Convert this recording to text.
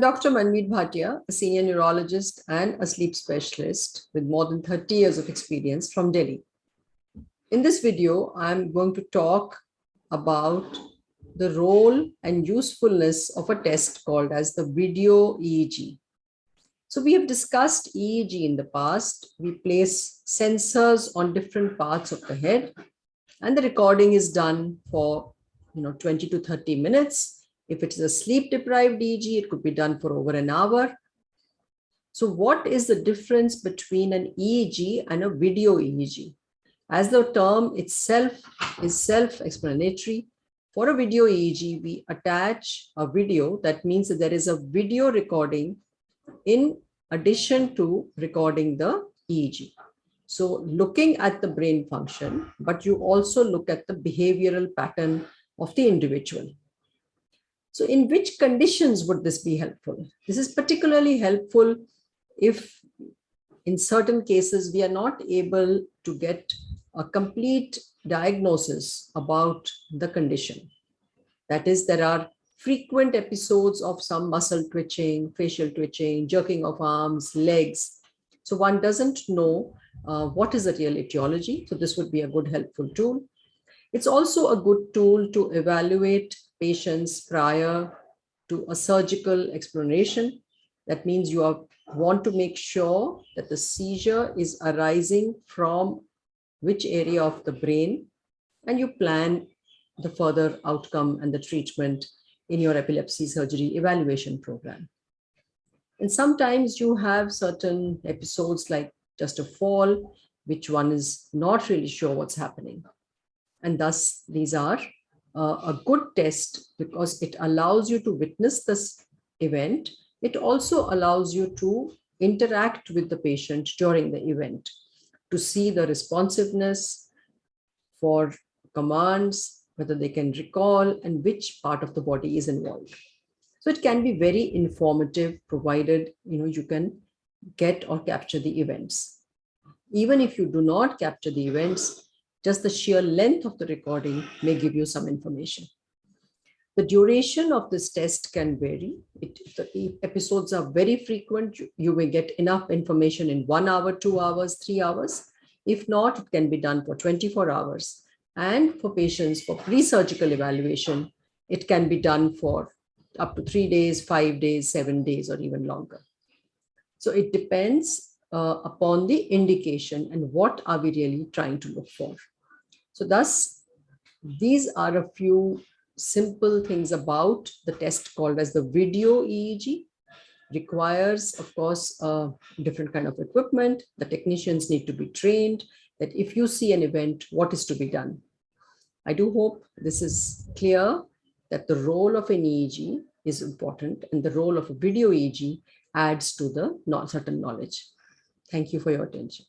I'm Dr. Manmeet Bhatia, a senior neurologist and a sleep specialist with more than 30 years of experience from Delhi. In this video, I'm going to talk about the role and usefulness of a test called as the video EEG. So we have discussed EEG in the past. We place sensors on different parts of the head and the recording is done for you know 20 to 30 minutes if it is a sleep deprived EEG, it could be done for over an hour. So what is the difference between an EEG and a video EEG? As the term itself is self-explanatory, for a video EEG, we attach a video. That means that there is a video recording in addition to recording the EEG. So looking at the brain function, but you also look at the behavioral pattern of the individual. So in which conditions would this be helpful? This is particularly helpful if in certain cases we are not able to get a complete diagnosis about the condition. That is, there are frequent episodes of some muscle twitching, facial twitching, jerking of arms, legs. So one doesn't know uh, what is the real etiology. So this would be a good helpful tool. It's also a good tool to evaluate patients prior to a surgical exploration. That means you are, want to make sure that the seizure is arising from which area of the brain and you plan the further outcome and the treatment in your epilepsy surgery evaluation program. And sometimes you have certain episodes like just a fall, which one is not really sure what's happening. And thus these are uh, a good test because it allows you to witness this event. It also allows you to interact with the patient during the event to see the responsiveness for commands, whether they can recall and which part of the body is involved. So it can be very informative provided you know you can get or capture the events. Even if you do not capture the events, just the sheer length of the recording may give you some information. The duration of this test can vary. It, the episodes are very frequent. You, you may get enough information in one hour, two hours, three hours. If not, it can be done for 24 hours. And for patients for pre-surgical evaluation, it can be done for up to three days, five days, seven days, or even longer. So it depends uh, upon the indication and what are we really trying to look for. So thus, these are a few simple things about the test called as the video EEG requires, of course, a different kind of equipment. The technicians need to be trained that if you see an event, what is to be done. I do hope this is clear that the role of an EEG is important and the role of a video EEG adds to the certain knowledge. Thank you for your attention.